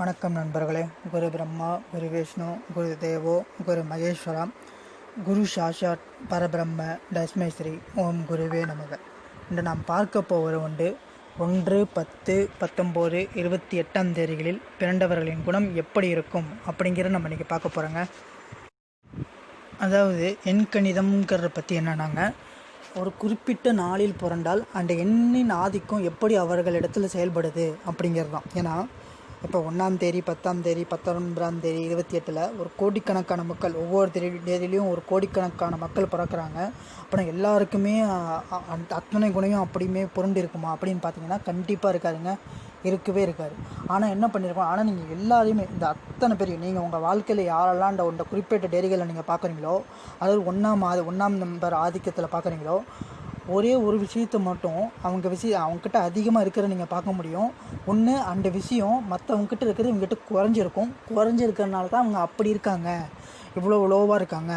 வணக்கம் நண்பர்களே. குரு பிரம்மா குரு விஷ்ணு குரு தேவோ குரு மகேஸ்வரம் குரு சாஷாத் பரபிரம்ம தஸ்மேஸ்ரீ ஓம் குருவே நமக. இன்று நாம் பார்க்க போவது உண்டு. ஒன்று பத்து பத்தொம்போது இருபத்தி எட்டாம் தேதிகளில் பிறந்தவர்களின் குணம் எப்படி இருக்கும் அப்படிங்கிறத நம்ம இன்றைக்கி பார்க்க போகிறோங்க அதாவது எண் கணிதம்ங்கிறத பற்றி என்னன்னாங்க ஒரு குறிப்பிட்ட நாளில் புரண்டால் அந்த எண்ணின் ஆதிக்கம் எப்படி அவர்களிடத்தில் செயல்படுது அப்படிங்கிறது தான் ஏன்னா இப்போ ஒன்றாம் தேதி பத்தாம் தேதி பத்தொன்பதாம் தேதி இருபத்தி எட்டில் ஒரு கோடிக்கணக்கான மக்கள் ஒவ்வொரு தேதி தேதியிலையும் ஒரு கோடிக்கணக்கான மக்கள் பிறக்கிறாங்க. அப்புறம் எல்லாருக்குமே அந்த அத்தனை குணையும் அப்படியுமே புரண்டு இருக்குமா அப்படின்னு பார்த்தீங்கன்னா கண்டிப்பாக இருக்காருங்க இருக்கவே இருக்காது. ஆனால் என்ன பண்ணியிருக்கோம் ஆனால் நீங்கள் எல்லாரையுமே இந்த அத்தனை பேரையும் நீங்கள் உங்கள் வாழ்க்கையில் யாரெல்லாம் இந்த இந்த குறிப்பிட்ட டேரிகளை நீங்கள் பார்க்குறீங்களோ அதாவது ஒன்றாம் ஆதி ஒன்றாம் நம்பர் ஆதிக்கத்தில் பார்க்குறீங்களோ ஒரே ஒரு விஷயத்தை மட்டும் அவங்க விஷயம் அவங்கக்கிட்ட அதிகமாக இருக்கிற நீங்கள் பார்க்க முடியும். ஒன்று அந்த விஷயம் மற்றவங்கக்கிட்ட இருக்கிறது இவங்ககிட்ட குறைஞ்சிருக்கும். குறைஞ்சிருக்கிறதுனால தான் அவங்க அப்படி இருக்காங்க. இவ்வளோ லோவாக இருக்காங்க.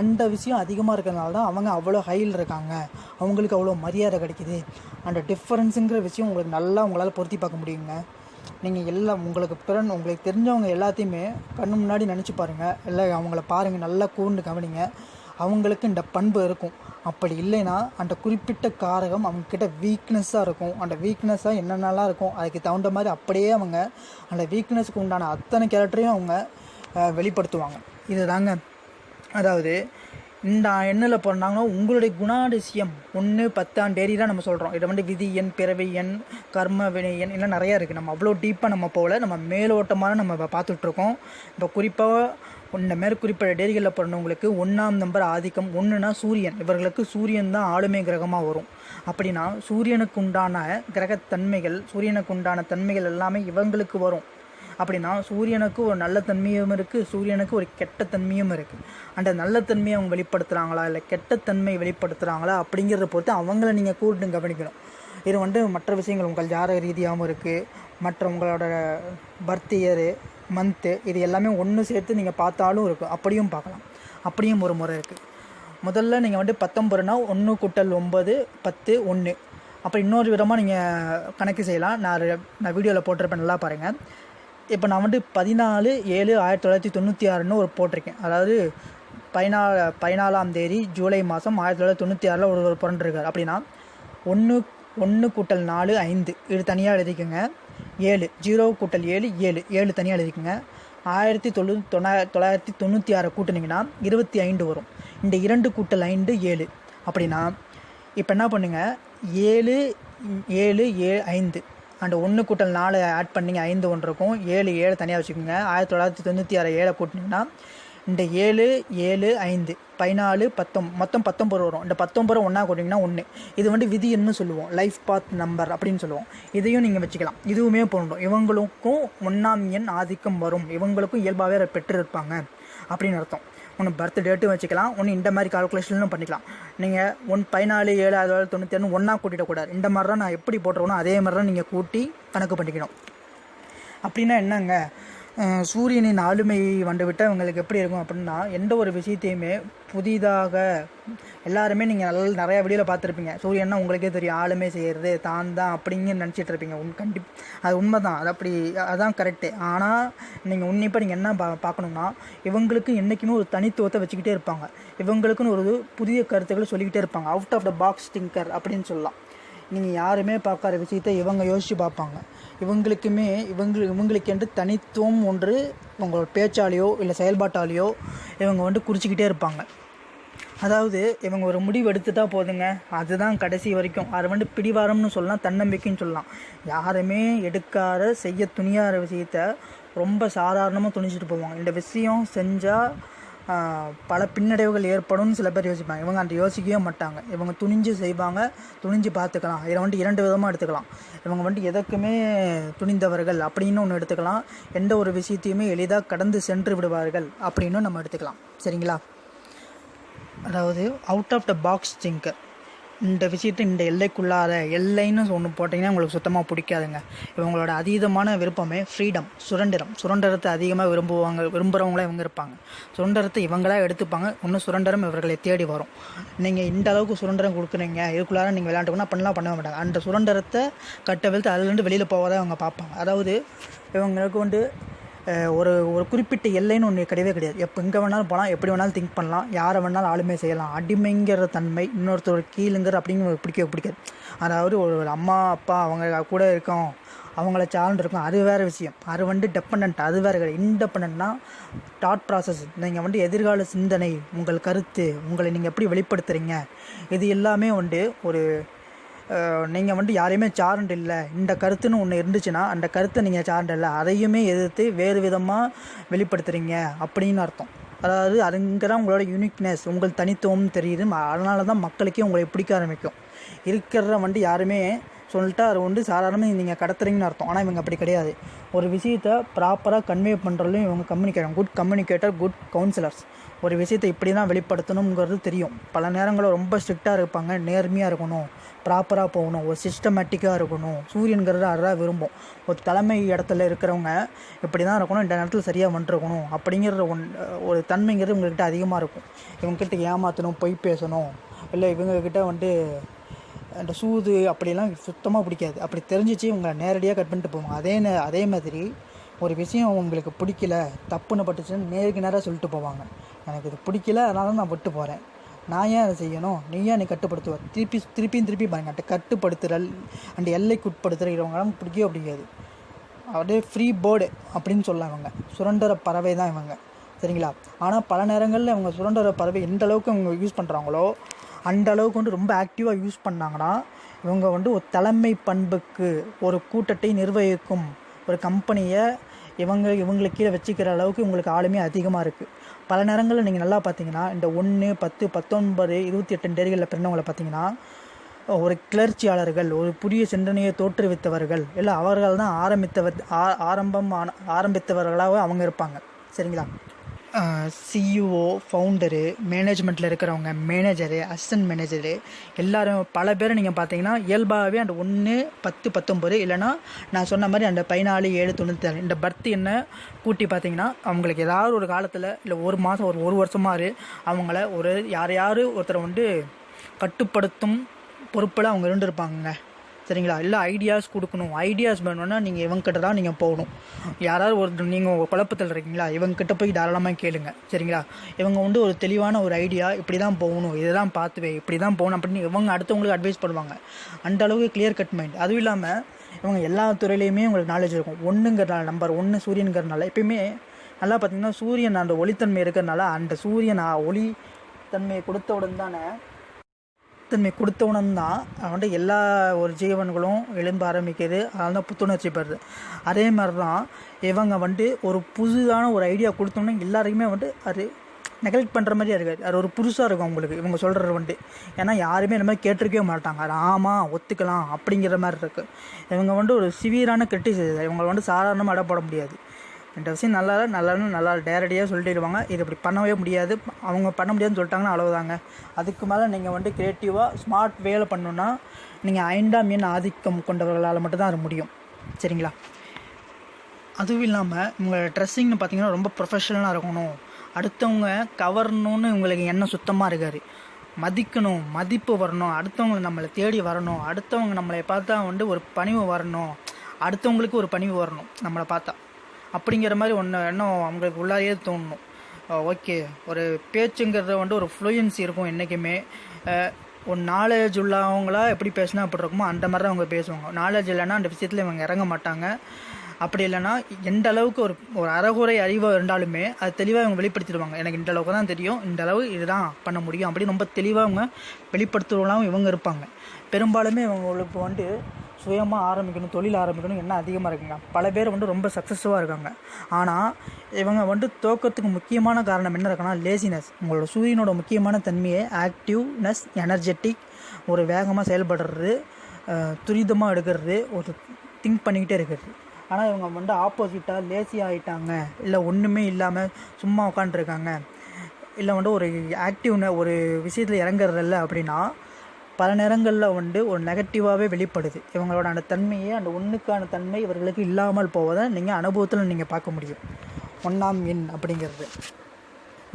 அந்த விஷயம் அதிகமாக இருக்கிறனால தான் அவங்க அவ்வளோ ஹையில் இருக்காங்க. அவங்களுக்கு அவ்வளோ மரியாதை கிடைக்குது. அந்த டிஃப்ரென்ஸுங்கிற விஷயம் உங்களுக்கு நல்லா உங்களால் பொருத்தி பார்க்க முடியுங்க. நீங்கள் எல்லாம் உங்களுக்கு பிறன் உங்களுக்கு தெரிஞ்சவங்க எல்லாத்தையுமே கண்ணு முன்னாடி நினச்சி பாருங்கள் இல்லை அவங்கள பாருங்கள் நல்லா கூர்ந்து கவனிங்க. அவங்களுக்கு இந்த பண்பு இருக்கும். அப்படி இல்லைன்னா அந்த குறிப்பிட்ட காரகம் அவங்கக்கிட்ட வீக்னஸ்ஸாக இருக்கும். அந்த வீக்னஸ்ஸாக என்னென்னலாம் இருக்கும் அதுக்கு தகுந்த மாதிரி அப்படியே அவங்க அந்த வீக்னஸ்க்கு உண்டான அத்தனை கேரக்டரையும் அவங்க வெளிப்படுத்துவாங்க. இது தாங்க அதாவது இந்த எண்ணில் பிறந்தாங்கன்னா உங்களுடைய குணாதிசயம் ஒன்று பத்தாம் தேதி தான் நம்ம சொல்கிறோம் இதை வந்து விதி எண் பிறவி எண் கர்ம வினை எண் எல்லாம் நிறையா இருக்குது நம்ம அவ்வளோ டீப்பாக நம்ம போகல. நம்ம மேலோட்டமாக நம்ம இப்போ பார்த்துட்ருக்கோம் இப்போ குறிப்பாக இந்த மாதிரி குறிப்பிட்ட டேரிகளில் பிறந்தவங்களுக்கு ஒன்றாம் நம்பர் ஆதிக்கம் ஒன்றுனா சூரியன். இவர்களுக்கு சூரியன் தான் ஆளுமை கிரகமாக வரும். அப்படின்னா சூரியனுக்கு உண்டான கிரகத்தன்மைகள் சூரியனுக்கு உண்டான தன்மைகள் எல்லாமே இவங்களுக்கு வரும். அப்படின்னா சூரியனுக்கு ஒரு நல்ல தன்மையும் இருக்குது சூரியனுக்கு ஒரு கெட்ட தன்மையும் இருக்குது அந்த நல்ல தன்மையை அவங்க வெளிப்படுத்துகிறாங்களா இல்லை கெட்ட தன்மை வெளிப்படுத்துகிறாங்களா அப்படிங்கிறத பொறுத்து அவங்கள நீங்கள் கூட்டு கவனிக்கணும். இது வந்து மற்ற விஷயங்கள் உங்கள் ஜார ரீதியாகவும் இருக்குது மற்ற உங்களோட பர்த் இயரு மந்த்து இது எல்லாமே ஒன்று சேர்த்து நீங்கள் பார்த்தாலும் இருக்கும். அப்படியும் பார்க்கலாம். அப்படியும் ஒரு முறை இருக்குது முதல்ல நீங்கள் வந்து பத்தொம்பதுனா ஒன்று கூட்டல் ஒம்பது பத்து ஒன்று அப்புறம் இன்னொரு விதமாக நீங்கள் கணக்கு செய்யலாம். நான் நான் வீடியோவில் போட்டிருப்பேன். நல்லா பாருங்கள் இப்போ நான் வந்து பதினாலு ஏழு ஆயிரத்தி தொள்ளாயிரத்தி தொண்ணூற்றி ஆறுன்னு ஒரு போட்டிருக்கேன். அதாவது பதினாலு பதினாலாம் தேதி ஜூலை மாதம் ஆயிரத்தி தொள்ளாயிரத்தி தொண்ணூற்றி ஆறில் ஒரு ஒரு பிறந்திருக்கார். அப்படின்னா ஒன்று ஒன்று கூட்டல் நாலு ஐந்து. இது தனியாக எழுதிக்கோங்க. ஏழு ஜீரோ கூட்டல் ஏழு ஏழு. ஏழு தனியாக எழுதிக்கோங்க. ஆயிரத்தி தொண்ணூ தொள்ளாயிரத்தி தொள்ளாயிரத்தி தொண்ணூற்றி ஆறை கூட்டினீங்கன்னா இருபத்தி ஐந்து வரும். இந்த இரண்டு கூட்டல் ஐந்து ஏழு. அப்படின்னா இப்போ என்ன பண்ணுங்க? ஏழு ஏழு ஏழு ஐந்து. அந்த ஒன்று கூட்டல் நாலு ஆட் பண்ணிங்க ஐந்து ஒன்று இருக்கும். ஏழு ஏழு தனியாக வச்சுக்கோங்க. ஆயிரத்தி தொள்ளாயிரத்தி தொண்ணூற்றி ஆறு ஏழை கூட்டினீங்கன்னா இந்த ஏழு ஏழு ஐந்து பதினாலு பத்தொம் மொத்தம் பத்தொம்பது வரும். இந்த பத்தொம்பது ஒன்றா கூட்டிங்கன்னா ஒன்று இது வந்து விதின்னு சொல்லுவோம். லைஃப் பாத் நம்பர் அப்படின்னு சொல்லுவோம். இதையும் நீங்கள் வச்சுக்கலாம். இதுவுமே பொருந்தும் இவங்களுக்கும் ஒன்றாம் எண் ஆதிக்கம் வரும். இவங்களுக்கும் இயல்பாகவே பெற்று இருப்பாங்க அப்படின்னு அர்த்தம். ஒன்று பர்த் டேட்டும் வச்சுக்கலாம். ஒன்று இந்த மாதிரி கால்குலேஷனும் பண்ணிக்கலாம். நீங்கள் ஒன் பதினாலு ஏழு ஆயிரத்தி தொள்ளாயிரத்தி தொண்ணூற்றி ஒன்று ஒன்றா கூட்டிடக்கூடாது இந்த மாதிரி தான் நான் எப்படி போட்டுருக்கணும் அதே மாதிரி தான் நீங்கள் கூட்டி கணக்கு பண்ணிக்கணும். அப்படின்னா என்னங்க? சூரியனின் ஆளுமையை வந்துவிட்டால் இவங்களுக்கு எப்படி இருக்கும் அப்படின்னா எந்த ஒரு விஷயத்தையுமே புதிதாக எல்லாருமே நீங்கள் நல்ல நிறையா வீடியோவில் பார்த்துருப்பீங்க. சூரியன்னா உங்களுக்கே தெரியும் ஆளுமை செய்கிறது தான் தான் அப்படிங்க நினச்சிட்டு இருப்பீங்க. உன் கண்டிப் அது உண்மை தான் அது அப்படி அதான் கரெக்டு ஆனால் நீங்கள் உன்னிப்பாக நீங்கள் என்ன பா பார்க்கணும்னா இவங்களுக்கு என்றைக்குமே ஒரு தனித்துவத்தை வச்சுக்கிட்டே இருப்பாங்க. இவங்களுக்குன்னு ஒரு புதிய கருத்துக்களை சொல்லிக்கிட்டே இருப்பாங்க. Out of the box thinker அப்படின்னு சொல்லலாம். நீங்கள் யாருமே பார்க்காத விஷயத்தை இவங்க யோசித்து பார்ப்பாங்க. இவங்களுக்குமே இவங்க இவங்களுக்கென்று தனித்துவம் ஒன்று இவங்களோட பேச்சாலேயோ இல்லை செயல்பாட்டாலேயோ இவங்க வந்து குறிச்சிக்கிட்டே இருப்பாங்க. அதாவது இவங்க ஒரு முடிவு எடுத்துட்டா போதுங்க. அதுதான் கடைசி வரைக்கும். அது வந்து பிடிவாரம்னு சொல்லலாம் தன்னம்பிக்கைன்னு சொல்லலாம். யாருமே எடுக்காத செய்ய துணியாத விஷயத்த ரொம்ப சாதாரணமாக துணிச்சிட்டு போவாங்க. இந்த விஷயம் செஞ்சால் பல பின்னடைவுகள் ஏற்படும்னு சில பேர் யோசிப்பாங்க. இவங்க அந்த யோசிக்கவே மாட்டாங்க. இவங்க துணிஞ்சு செய்வாங்க துணிஞ்சு பார்த்துக்கலாம். இதை வந்துட்டு இரண்டு விதமாக எடுத்துக்கலாம். இவங்க வந்துட்டு எதற்குமே துணிந்தவர்கள் அப்படின்னு ஒன்று எடுத்துக்கலாம். எந்த ஒரு விஷயத்தையுமே எளிதாக கடந்து சென்று விடுவார்கள் அப்படின்னு நம்ம எடுத்துக்கலாம். சரிங்களா? அதாவது out of the box thinker இந்த விஷயத்தை இந்த எல்லைக்குள்ளார எல்லைன்னு ஒன்று போட்டிங்கன்னா உங்களுக்கு சுத்தமாக பிடிக்காதுங்க. இவங்களோட அதீதமான விருப்பமே ஃப்ரீடம் சுரண்டரம் சுரண்டரத்தை அதிகமாக விரும்புவாங்க விரும்புகிறவங்களே இவங்க இருப்பாங்க. சுரண்டரத்தை இவங்களா எடுத்துப்பாங்க. இன்னும் சுரண்டரம் இவர்களை தேடி வரும். நீங்கள் இந்த அளவுக்கு சுரண்டரம் கொடுக்குறீங்க இதுக்குள்ளார நீங்கள் விளையாண்டுக்கணும் பண்ணலாம் பண்ண மாட்டாங்க. அந்த சுதந்திரத்தை கட்டவிழ்த்து அதுலேருந்து வெளியில் போவதை அவங்க பார்ப்பாங்க. அதாவது இவங்களுக்கு வந்து ஒரு ஒரு குறிப்பிட்ட எல்லைன்னு ஒன்று கிடையவே கிடையாது. எப்போ எங்கே வேணாலும் போகலாம் எப்படி வேணாலும் திங்க் பண்ணலாம் யாரை வேணாலும் ஆளுமே செய்யலாம். அடிமைங்கிற தன்மை இன்னொருத்தர் கீழுங்கிற அப்படிங்கிற பிடிக்கவே பிடிக்காது. அதாவது ஒரு அம்மா அப்பா அவங்க கூட இருக்கோம் அவங்கள சார்ந்து இருக்கும் அது வேறு விஷயம். அது வந்து டெப்பனண்ட் அது வேறு கிடையாது. இன்டெப்பனண்ட்னா தாட் ப்ராசஸ் நீங்கள் வந்து எதிர்கால சிந்தனை உங்கள் கருத்து உங்களை நீங்கள் எப்படி வெளிப்படுத்துகிறீங்க இது எல்லாமே வந்து ஒரு நீங்கள் வந்து யாரையுமே சார்ண்ட் இல்லை இந்த கருத்துன்னு ஒன்று இருந்துச்சுன்னா அந்த கருத்தை நீங்கள் சார்ண்ட் இல்லை அதையுமே எதிர்த்து வேறு விதமாக வெளிப்படுத்துகிறீங்க அப்படின்னு அர்த்தம். அதாவது அதுங்க தான் உங்களோட யூனிக்னஸ் உங்கள் தனித்துவம் தெரியுது. அதனால தான் மக்களுக்கே உங்களை பிடிக்க ஆரம்பிக்கும். இருக்கிற வந்து யாருமே சொல்லிட்டு அது வந்து சாதாரணமாக நீங்கள் கடத்துறீங்கன்னு அர்த்தம். ஆனால் இவங்க அப்படி கிடையாது. ஒரு விஷயத்தை ப்ராப்பராக கன்வே பண்ணுறதுலையும் இவங்க communicator good communicator good counsellors ஒரு விஷயத்தை இப்படி தான் வெளிப்படுத்தணுங்கிறது தெரியும். பல நேரங்களில் ரொம்ப ஸ்ட்ரிக்டாக இருப்பாங்க. நேர்மையாக இருக்கணும். ப்ராப்பராக போகணும். ஒரு சிஸ்டமேட்டிக்காக இருக்கணும். சூரியன்கிறது அதான் விரும்பும். ஒரு தலைமை இடத்துல இருக்கிறவங்க இப்படி தான் இருக்கணும். இந்த நேரத்தில் சரியாக வந்துருக்கணும். அப்படிங்கிற ஒன் ஒரு தன்மைங்கிறது உங்கள்கிட்ட அதிகமாக இருக்கும். இவங்ககிட்ட ஏமாற்றணும் பொய் பேசணும். இல்லை இவங்கக்கிட்ட வந்து அந்த சூது அப்படிலாம் சுத்தமாக பிடிக்காது. அப்படி தெரிஞ்சிச்சு இவங்க நேரடியாக கட் பண்ணிட்டு போவாங்க. அதே அதே மாதிரி ஒரு விஷயம் உங்களுக்கு பிடிக்கல தப்புன்னு பட்டுச்சுன்னு நேருக்கு நேராக சொல்லிட்டு போவாங்க. எனக்கு இது பிடிக்கல அதனால நான் விட்டு போகிறேன் நான் ஏன் அதை செய்யணும்? நீ ஏன் நீ கட்டுப்படுத்துவ? திருப்பி திருப்பியும் திருப்பி பாருங்க அந்த கட்டுப்படுத்துதல் அந்த எல்லைக்குட்படுத்துகிறவங்களாம் பிடிக்கவே பிடிக்காது. அப்படியே ஃப்ரீ பேர்டு அப்படின்னு சொல்லலாம் இவங்க சுரண்டர பறவை தான் இவங்க. சரிங்களா? ஆனால் பல நேரங்களில் இவங்க சுரண்டர பறவை எந்த அளவுக்கு இவங்க யூஸ் பண்ணுறாங்களோ அந்த அளவுக்கு வந்து ரொம்ப ஆக்டிவாக யூஸ் பண்ணாங்கன்னா இவங்க வந்து ஒரு தலைமை பண்புக்கு ஒரு கூட்டத்தை நிர்வகிக்கும் ஒரு கம்பெனியை இவங்க இவங்களுக்கு கீழே வச்சுக்கிற அளவுக்கு இவங்களுக்கு ஆளுமே அதிகமாக இருக்குது பல நேரங்களில் நீங்கள் நல்லா பார்த்தீங்கன்னா இந்த ஒன்று பத்து பத்தொன்பது இருபத்தி எட்டு டேரிகளில் பிறந்தவங்களை பார்த்தீங்கன்னா ஒரு கிளர்ச்சியாளர்கள் ஒரு புதிய சிந்தனையை தோற்றுவித்தவர்கள் இல்லை அவர்கள் தான் ஆரம்பித்தவர் ஆ- ஆரம்பம் ஆன- ஆரம்பித்தவர்களாக அவங்க இருப்பாங்க. சரிங்களா? சிஇஓ ஃபவுண்டரு மேனேஜ்மெண்ட்டில் இருக்கிறவங்க மேனேஜரு அசிஸ்டன்ட் மேனேஜரு எல்லாரும் பல பேர் நீங்கள் பார்த்தீங்கன்னா இயல்பாகவே அந்த ஒன்று பத்து பத்தொம்பது இல்லைன்னா நான் சொன்ன மாதிரி அந்த பதினாலு ஏழு தொண்ணூற்றி இந்த பர்த் என்ன கூட்டி பார்த்தீங்கன்னா அவங்களுக்கு ஏதாவது ஒரு காலத்தில் இல்லை ஒரு மாதம் ஒரு ஒரு வருஷமாக அவங்கள ஒரு யார் யார் ஒருத்தரை வந்து கட்டுப்படுத்தும் பொறுப்பில் அவங்க இருந்திருப்பாங்க சரிங்களா? இல்லை ஐடியாஸ் கொடுக்கணும். ஐடியாஸ் வேணும்னா நீங்கள் இவங்ககிட்ட தான் நீங்கள் போகணும். யாராவது ஒரு நீங்கள் உங்கள் குழப்பத்தில் இருக்கீங்களா? இவங்ககிட்ட போய் தாராளமாக கேளுங்க. சரிங்களா? இவங்க வந்து ஒரு தெளிவான ஒரு ஐடியா இப்படி தான் போகணும். இதை தான் பார்த்துவே இப்படி தான் போகணும் அப்படின்னு இவங்க அடுத்தவங்களுக்கு அட்வைஸ் பண்ணுவாங்க அந்த அளவுக்கு கிளியர் கட் மைண்ட் அதுவும் இல்லாமல் இவங்க எல்லா துறையிலையுமே உங்களுக்கு நாலேஜ் இருக்கும். ஒன்றுங்கிறனால நம்பர் ஒன்று சூரியனுங்கிறனால எப்பயுமே நல்லா பார்த்தீங்கன்னா சூரியன் அந்த ஒளித்தன்மை இருக்கிறனால அந்த சூரியன் ஆ- ஒளி தன்மையை கொடுத்தவுடன் தானே தன்மை கொடுத்தவுடன் தான் வந்து எல்லா ஒரு ஜீவன்களும் எழும்ப ஆரம்பிக்குது. அதனால தான் புத்துணர்ச்சி பெறுது. அதே மாதிரி தான் இவங்க வந்து ஒரு புதுதான ஒரு ஐடியா கொடுத்தோன்னே எல்லாருக்குமே வந்து அது நெகலெக்ட் பண்ணுற மாதிரியே இருக்காது. அது ஒரு புதுசாக இருக்கும் அவங்களுக்கு இவங்க சொல்கிறது வந்து ஏன்னா யாருமே இந்த மாதிரி கேட்டிருக்கவே மாட்டாங்க. அது ஆமாம் ஒத்துக்கலாம் அப்படிங்கிற மாதிரி இருக்குது இவங்க வந்துட்டு ஒரு சிவியரான கிரிட்டிசிசம் இவங்களை வந்துட்டு சாதாரணமாக அடப்பட முடியாது. ரெண்டு விஷயம் நல்லா இல்லை, நல்லா டேரடியாக நல்லா சொல்லிடுவாங்க. இது இப்படி பண்ணவே முடியாது. அவங்க பண்ண முடியாதுன்னு சொல்லிட்டாங்கன்னா அவ்வளோதாங்க அதுக்கு மேலே நீங்கள் வந்து க்ரியேட்டிவாக ஸ்மார்ட் வேலை பண்ணணுன்னா நீங்கள் ஐந்தாம் எண் ஆதிக்கம் கொண்டவர்களால் மட்டும்தான் அது முடியும். சரிங்களா? அதுவும் இல்லாமல் உங்கள் ட்ரெஸ்ஸிங்னு பார்த்தீங்கன்னா ரொம்ப ப்ரொஃபஷனலாக இருக்கணும். அடுத்தவங்க கவரணும்னு உங்களுக்கு எண்ணம் சுத்தமாக இருக்காது. மதிக்கணும் மதிப்பு வரணும். அடுத்தவங்க நம்மளை தேடி வரணும். அடுத்தவங்க நம்மளை பார்த்தா வந்து ஒரு பணிவு வரணும். அடுத்தவங்களுக்கு ஒரு பணிவு வரணும். நம்மளை பார்த்தா. அப்படிங்கிற மாதிரி ஒன்று எண்ணம் அவங்களுக்கு உள்ளாரையே தோணணும் ஓகே. ஒரு பேச்சுங்கிறத வந்து ஒரு ஃப்ளூயன்சி இருக்கும் என்றைக்குமே ஒரு நாலேஜ் உள்ளவங்களா எப்படி பேசினா அப்படி இருக்குமோ அந்த மாதிரி தான் அவங்க பேசுவாங்க. நாலேஜ் இல்லைன்னா அந்த விஷயத்தில் இவங்க இறங்க மாட்டாங்க. அப்படி இல்லைன்னா எந்த அளவுக்கு ஒரு ஒரு அறகுறை அறிவாக இருந்தாலுமே அது தெளிவாக அவங்க வெளிப்படுத்திடுவாங்க. எனக்கு இந்த அளவுக்கு தான் தெரியும். இந்த அளவு இதுதான் பண்ண முடியும் அப்படின்னு ரொம்ப தெளிவாக அவங்க வெளிப்படுத்துறவங்களாம் இவங்க இருப்பாங்க. பெரும்பாலுமே இவங்களுக்கு வந்து சுயமாக ஆரம்பிக்கணும் தொழில் ஆரம்பிக்கணும் என்ன அதிகமாக இருக்குங்க. பல பேர் வந்து ரொம்ப சக்ஸஸ்ஃபுல்லாக இருக்காங்க. ஆனால் இவங்க வந்து தோக்கத்துக்கு முக்கியமான காரணம் என்ன இருக்குன்னா லேசினஸ் உங்களோட சூரியனோட முக்கியமான தன்மையை ஆக்டிவ்னஸ் எனர்ஜெட்டிக் ஒரு வேகமாக செயல்படுறது துரிதமாக எடுக்கிறது ஒரு திங்க் பண்ணிக்கிட்டே இருக்கிறது. ஆனால் இவங்க வந்து ஆப்போசிட்டாக லேசி ஆகிட்டாங்க இல்லை ஒன்றுமே இல்லாமல் சும்மா உட்காந்துருக்காங்க இல்லை வந்து ஒரு ஆக்டிவ்ன ஒரு விஷயத்தில் இறங்குறதில்ல அப்படின்னா பல நேரங்களில் வந்து ஒரு நெகட்டிவாகவே வெளிப்படுது. இவங்களோட அந்த தன்மையே அந்த ஒன்றுக்கான தன்மை இவர்களுக்கு இல்லாமல் போவதை நீங்கள் அனுபவத்தில் நீங்கள் பார்க்க முடியும். ஒன்றாம் எண் அப்படிங்கிறது.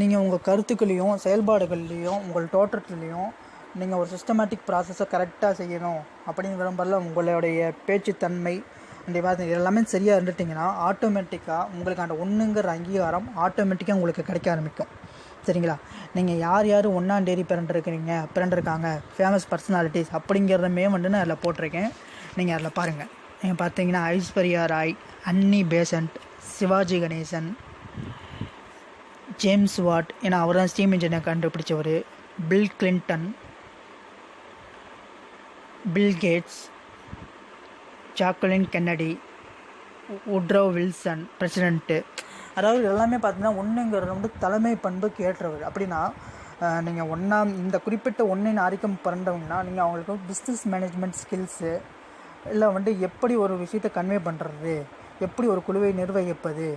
நீங்கள் உங்கள் கருத்துக்களையும் செயல்பாடுகள்லேயும் உங்கள் தோற்றத்துலேயும் நீங்கள் ஒரு சிஸ்டமேட்டிக் ப்ராசஸை கரெக்டாக செய்யணும் அப்படின்னு விரும்பல உங்களுடைய பேச்சுத்தன்மை இந்த விவாதம் இது எல்லாமே சரியாக இருந்துட்டிங்கன்னா ஆட்டோமேட்டிக்காக உங்களுக்கு அந்த ஒன்றுங்கிற அங்கீகாரம் ஆட்டோமேட்டிக்காக உங்களுக்கு கிடைக்க ஆரம்பிக்கும். சரிங்களா நீங்கள் யார் யார் ஒன்றாந்தேதி பிறண்டிருக்கிறீங்க பிறண்டிருக்காங்க ஃபேமஸ் பர்சனாலிட்டிஸ் அப்படிங்கிறதுமே வந்து நான் அதில் போட்டிருக்கேன். நீங்கள் அதில் பாருங்கள் நீங்கள் பார்த்தீங்கன்னா Aishwarya Rai Annie Besant Sivaji Ganesan James Watt ஏன்னா அவர் தான் ஸ்டீம் இன்ஜினை கண்டுபிடிச்சவர். Bill Clinton Bill Gates Jacqueline Kennedy Woodrow Wilson president அதாவது எல்லாமே பார்த்தீங்கன்னா ஒன்றுங்கிறது வந்து தலைமை பண்புக்கு ஏற்றவர் அப்படின்னா நீங்கள் ஒன்றாம் இந்த குறிப்பிட்ட ஒன்றின் ஆதிக்கம் பிறந்தவங்கன்னா நீங்கள் அவங்களுக்கு பிஸ்னஸ் மேனேஜ்மெண்ட் ஸ்கில்ஸு இல்லை வந்து எப்படி ஒரு விஷயத்தை கன்வே பண்ணுறது எப்படி ஒரு குழுவை நிர்வகிப்பது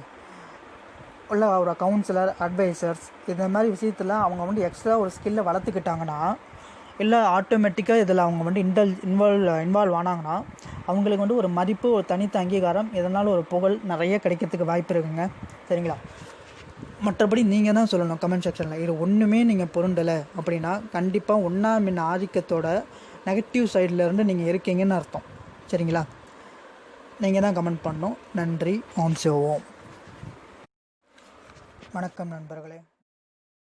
உள்ள ஒரு கவுன்சிலர் அட்வைசர்ஸ் இந்த மாதிரி விஷயத்தில் அவங்க வந்து எக்ஸ்ட்ரா ஒரு ஸ்கில்லை வளர்த்துக்கிட்டாங்கன்னா இல்லை ஆட்டோமேட்டிக்காக இதில் அவங்க வந்து இன்டல் இன்வால்வ் இன்வால்வ் ஆனாங்கன்னா அவங்களுக்கு வந்து ஒரு மதிப்பு ஒரு தனித்த அங்கீகாரம் இதனால் ஒரு புகழ் நிறைய கிடைக்கிறதுக்கு வாய்ப்பு இருக்குங்க. சரிங்களா? மற்றபடி நீங்கள் தான் சொல்லணும் கமெண்ட் செக்ஷனில் இது ஒன்றுமே நீங்கள் பொருண்டலை அப்படின்னா கண்டிப்பாக ஒன்றா மின் ஆதிக்கத்தோட நெகட்டிவ் சைட்லேருந்து நீங்கள் இருக்கீங்கன்னு அர்த்தம். சரிங்களா? நீங்கள் தான் கமெண்ட் பண்ணணும். நன்றி. ஓம் சிவோம் வணக்கம் நண்பர்களே.